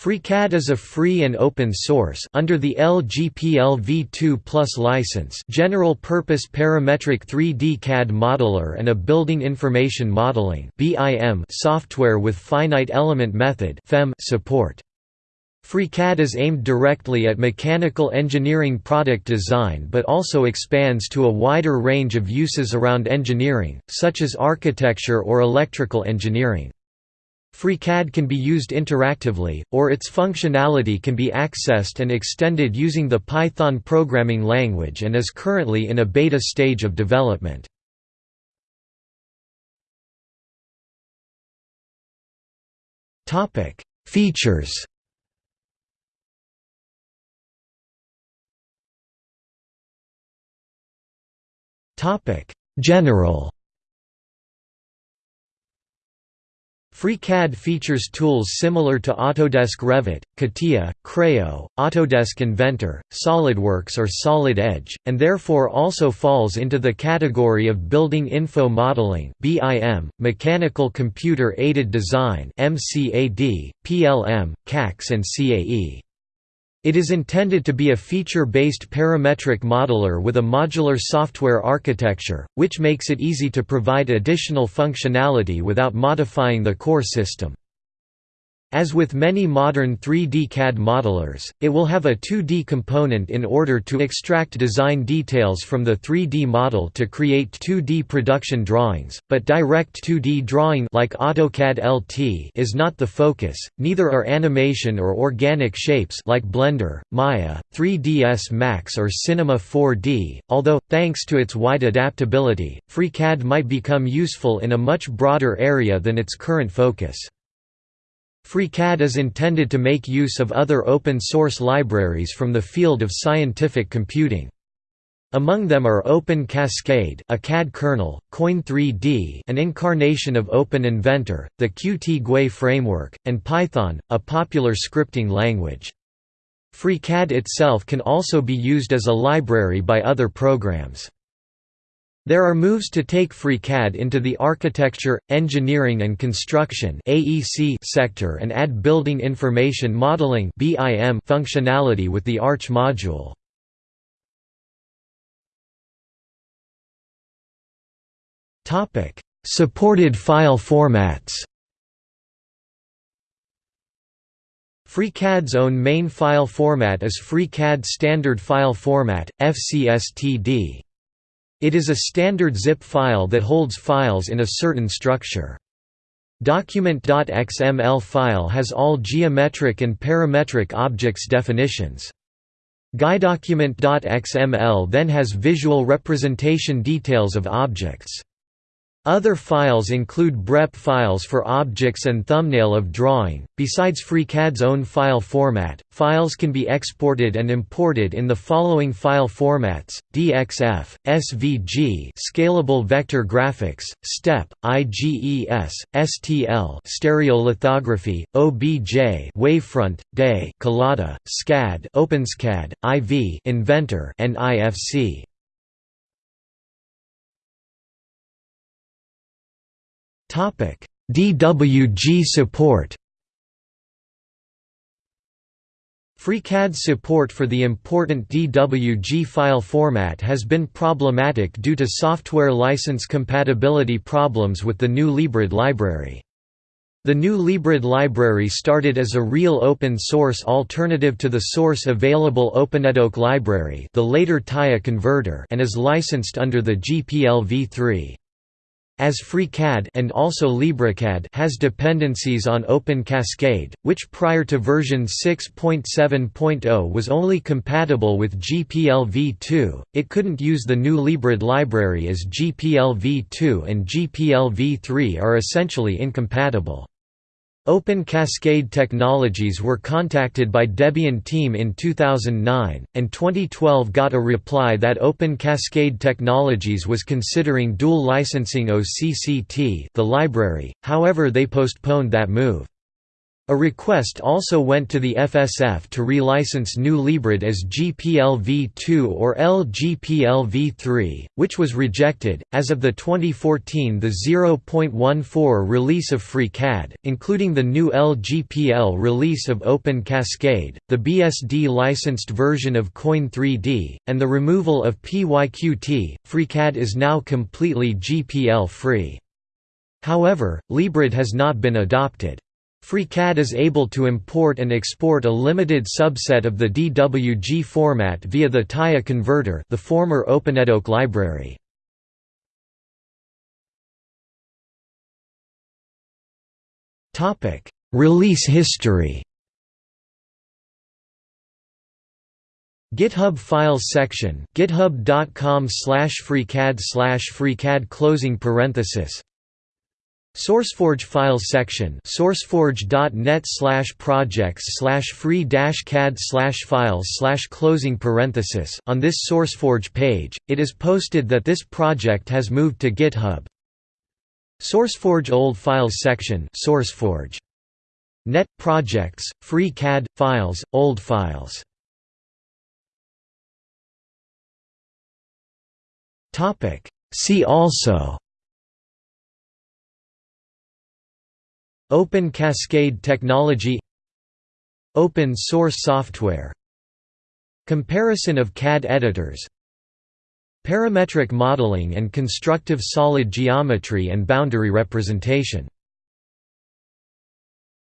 FreeCAD is a free and open source under the LGPL v2 license general-purpose parametric 3D CAD modeler and a building information modeling software with finite element method support. FreeCAD is aimed directly at mechanical engineering product design but also expands to a wider range of uses around engineering, such as architecture or electrical engineering. FreeCAD can be used interactively, or its functionality can be accessed and extended using the Python programming language and is currently in a beta stage of development. Features General FreeCAD features tools similar to Autodesk Revit, CATIA, Creo, Autodesk Inventor, SOLIDWORKS or Solid Edge, and therefore also falls into the category of Building Info Modeling BIM, Mechanical Computer Aided Design MCAD, PLM, CAx and CAE. It is intended to be a feature-based parametric modeler with a modular software architecture, which makes it easy to provide additional functionality without modifying the core system. As with many modern 3D CAD modelers, it will have a 2D component in order to extract design details from the 3D model to create 2D production drawings, but direct 2D drawing like AutoCAD LT is not the focus, neither are animation or organic shapes like Blender, Maya, 3ds Max or Cinema 4D, although, thanks to its wide adaptability, FreeCAD might become useful in a much broader area than its current focus. FreeCAD is intended to make use of other open-source libraries from the field of scientific computing. Among them are Open Cascade, a CAD kernel, Coin3D, an incarnation of Open Inventor, the Qt GUI framework, and Python, a popular scripting language. FreeCAD itself can also be used as a library by other programs. There are moves to take FreeCAD into the architecture, engineering and construction (AEC) sector and add building information modeling (BIM) functionality with the Arch module. Topic: Supported file formats FreeCAD's own main file format is FreeCAD Standard File Format, FCSTD. It is a standard zip file that holds files in a certain structure. Document.xml file has all geometric and parametric objects definitions. GUIDocument.xml then has visual representation details of objects. Other files include BREP files for objects and thumbnail of drawing. Besides FreeCAD's own file format, files can be exported and imported in the following file formats: DXF, SVG, Scalable Vector Graphics, STEP, IGES, STL, Stereolithography, OBJ, Wavefront, DAE, Collada, SCAD, OpenSCAD, IV, Inventor, and IFC. DWG support. FreeCAD's support for the important DWG file format has been problematic due to software license compatibility problems with the new Librid library. The new Librid library started as a real open-source alternative to the source available OpenDWG library the later Teigha converter and is licensed under the GPL v3. As FreeCAD and also LibreCAD has dependencies on Open Cascade, which prior to version 6.7.0 was only compatible with GPL v2, it couldn't use the new Librid library as GPL v2 and GPL v3 are essentially incompatible. Open Cascade Technologies were contacted by Debian team in 2009, and 2012 got a reply that Open Cascade Technologies was considering dual licensing OCCT the library, however they postponed that move. A request also went to the FSF to relicense GNU Librid as GPLv2 or LGPLv3, which was rejected. As of the 2014 the 0.14 release of FreeCAD, including the new LGPL release of Open Cascade, the BSD licensed version of Coin 3D, and the removal of PYQT, FreeCAD is now completely GPL free. However, Librid has not been adopted. FreeCAD is able to import and export a limited subset of the DWG format via the Teigha converter the former OpenDWG library. Release history GitHub Files section github.com slash freecad slash freecad closing parenthesis SourceForge files section sourceforge.net slash projects slash free cad files closing parenthesis on this SourceForge page, it is posted that this project has moved to GitHub. SourceForge old files section SourceForge. Net projects, free CAD, files, old files. See also Open Cascade technology Open source software Comparison of CAD editors Parametric modeling and constructive solid geometry and boundary representation